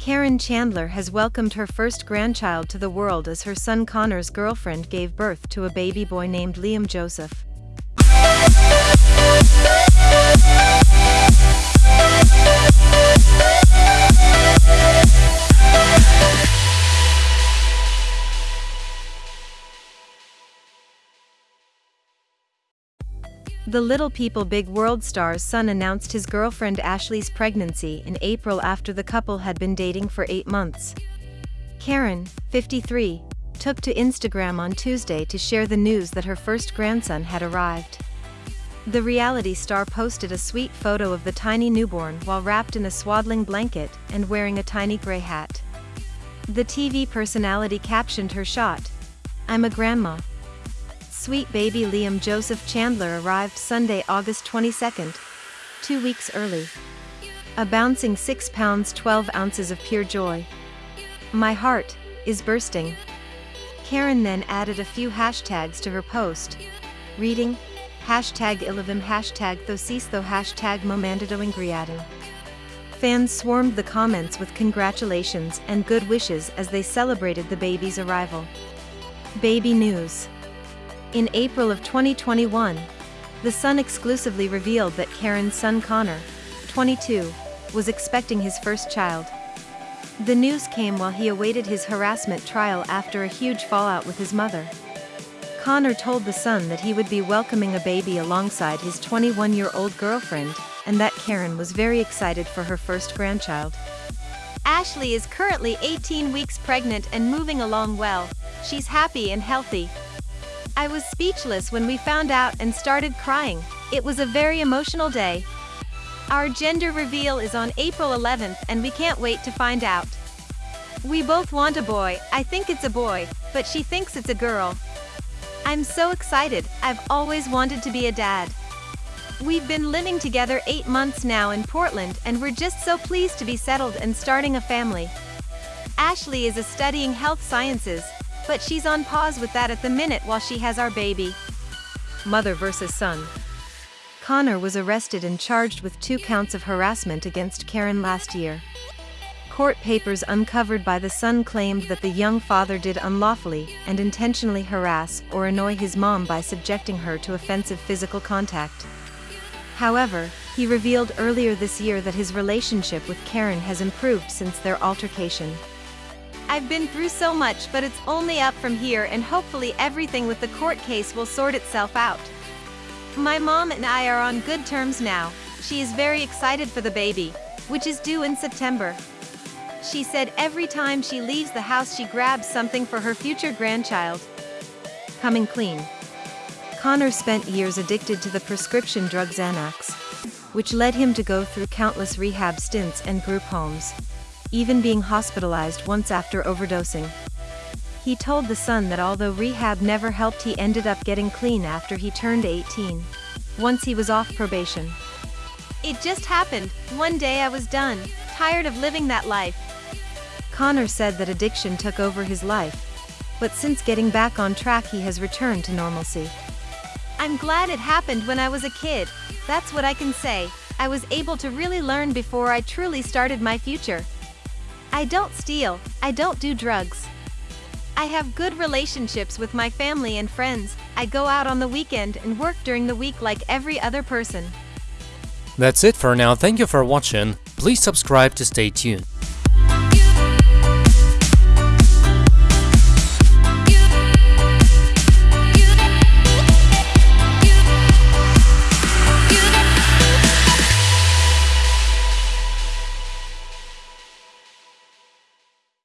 Karen Chandler has welcomed her first grandchild to the world as her son Connor's girlfriend gave birth to a baby boy named Liam Joseph. The Little People Big World star's son announced his girlfriend Ashley's pregnancy in April after the couple had been dating for eight months. Karen, 53, took to Instagram on Tuesday to share the news that her first grandson had arrived. The reality star posted a sweet photo of the tiny newborn while wrapped in a swaddling blanket and wearing a tiny gray hat. The TV personality captioned her shot, I'm a grandma, Sweet baby Liam Joseph Chandler arrived Sunday, August 22, two weeks early. A bouncing 6 pounds 12 ounces of pure joy. My heart is bursting. Karen then added a few hashtags to her post, reading, hashtag ilivim hashtag thosisto hashtag momandado ingriado. Fans swarmed the comments with congratulations and good wishes as they celebrated the baby's arrival. Baby News in April of 2021, The Sun exclusively revealed that Karen's son Connor, 22, was expecting his first child. The news came while he awaited his harassment trial after a huge fallout with his mother. Connor told The Sun that he would be welcoming a baby alongside his 21-year-old girlfriend, and that Karen was very excited for her first grandchild. Ashley is currently 18 weeks pregnant and moving along well. She's happy and healthy, I was speechless when we found out and started crying. It was a very emotional day. Our gender reveal is on April 11th and we can't wait to find out. We both want a boy, I think it's a boy, but she thinks it's a girl. I'm so excited, I've always wanted to be a dad. We've been living together eight months now in Portland and we're just so pleased to be settled and starting a family. Ashley is a studying health sciences, but she's on pause with that at the minute while she has our baby. Mother versus Sun. Connor was arrested and charged with two counts of harassment against Karen last year. Court papers uncovered by the son claimed that the young father did unlawfully and intentionally harass or annoy his mom by subjecting her to offensive physical contact. However, he revealed earlier this year that his relationship with Karen has improved since their altercation. I've been through so much but it's only up from here and hopefully everything with the court case will sort itself out. My mom and I are on good terms now. She is very excited for the baby, which is due in September. She said every time she leaves the house she grabs something for her future grandchild. Coming clean. Connor spent years addicted to the prescription drug Xanax, which led him to go through countless rehab stints and group homes even being hospitalized once after overdosing. He told The Sun that although rehab never helped he ended up getting clean after he turned 18. Once he was off probation. It just happened, one day I was done, tired of living that life. Connor said that addiction took over his life. But since getting back on track he has returned to normalcy. I'm glad it happened when I was a kid, that's what I can say. I was able to really learn before I truly started my future. I don't steal, I don't do drugs. I have good relationships with my family and friends. I go out on the weekend and work during the week like every other person. That's it for now. Thank you for watching. Please subscribe to stay tuned.